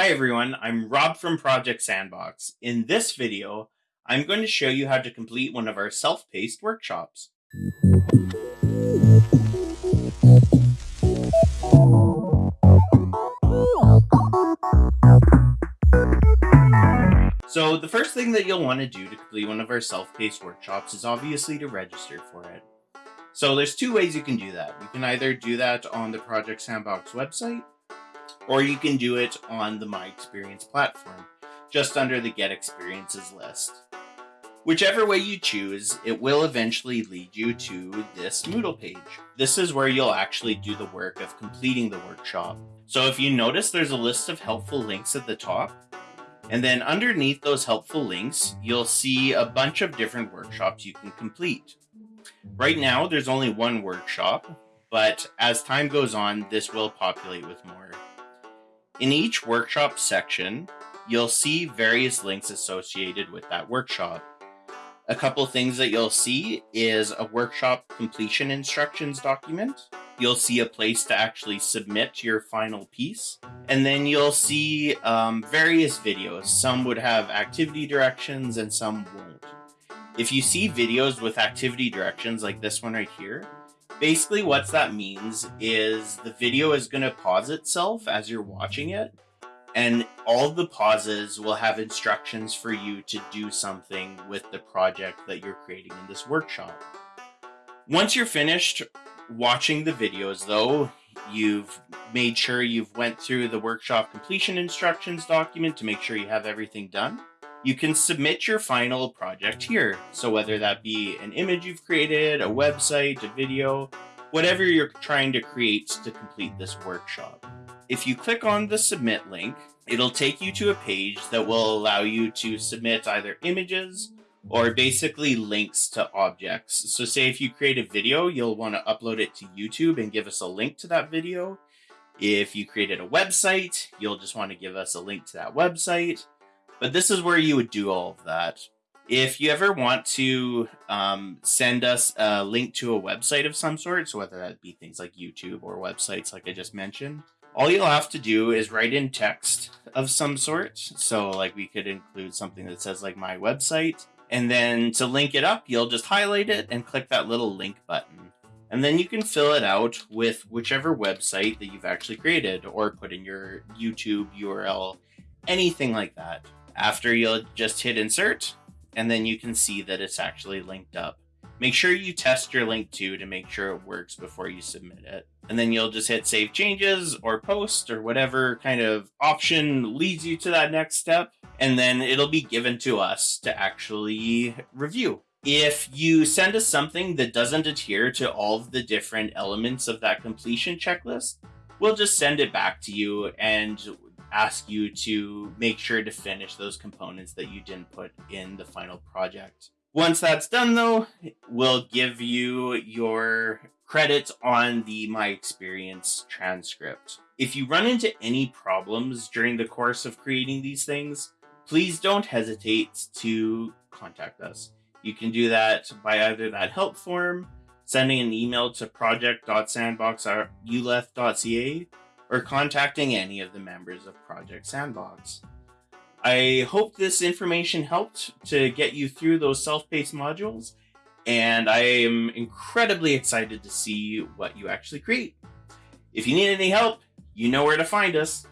Hi everyone, I'm Rob from Project Sandbox. In this video, I'm going to show you how to complete one of our self-paced workshops. So the first thing that you'll want to do to complete one of our self-paced workshops is obviously to register for it. So there's two ways you can do that. You can either do that on the Project Sandbox website, or you can do it on the My Experience platform, just under the Get Experiences list. Whichever way you choose, it will eventually lead you to this Moodle page. This is where you'll actually do the work of completing the workshop. So if you notice there's a list of helpful links at the top, and then underneath those helpful links, you'll see a bunch of different workshops you can complete. Right now, there's only one workshop, but as time goes on, this will populate with more. In each workshop section, you'll see various links associated with that workshop. A couple things that you'll see is a workshop completion instructions document. You'll see a place to actually submit your final piece. And then you'll see um, various videos. Some would have activity directions and some won't. If you see videos with activity directions like this one right here, basically what that means is the video is going to pause itself as you're watching it and all the pauses will have instructions for you to do something with the project that you're creating in this workshop. Once you're finished watching the videos though, you've made sure you've went through the workshop completion instructions document to make sure you have everything done you can submit your final project here. So whether that be an image you've created, a website, a video, whatever you're trying to create to complete this workshop. If you click on the submit link, it'll take you to a page that will allow you to submit either images or basically links to objects. So say if you create a video, you'll want to upload it to YouTube and give us a link to that video. If you created a website, you'll just want to give us a link to that website. But this is where you would do all of that. If you ever want to um, send us a link to a website of some sort, so whether that be things like YouTube or websites like I just mentioned, all you'll have to do is write in text of some sort. So like we could include something that says like my website. And then to link it up, you'll just highlight it and click that little link button. And then you can fill it out with whichever website that you've actually created or put in your YouTube URL, anything like that. After you'll just hit insert and then you can see that it's actually linked up. Make sure you test your link too to make sure it works before you submit it. And then you'll just hit save changes or post or whatever kind of option leads you to that next step. And then it'll be given to us to actually review. If you send us something that doesn't adhere to all of the different elements of that completion checklist, we'll just send it back to you and ask you to make sure to finish those components that you didn't put in the final project. Once that's done though, we'll give you your credits on the My Experience transcript. If you run into any problems during the course of creating these things, please don't hesitate to contact us. You can do that by either that help form, sending an email to project.sandbox.uleth.ca, or contacting any of the members of Project Sandbox. I hope this information helped to get you through those self-paced modules, and I am incredibly excited to see what you actually create. If you need any help, you know where to find us.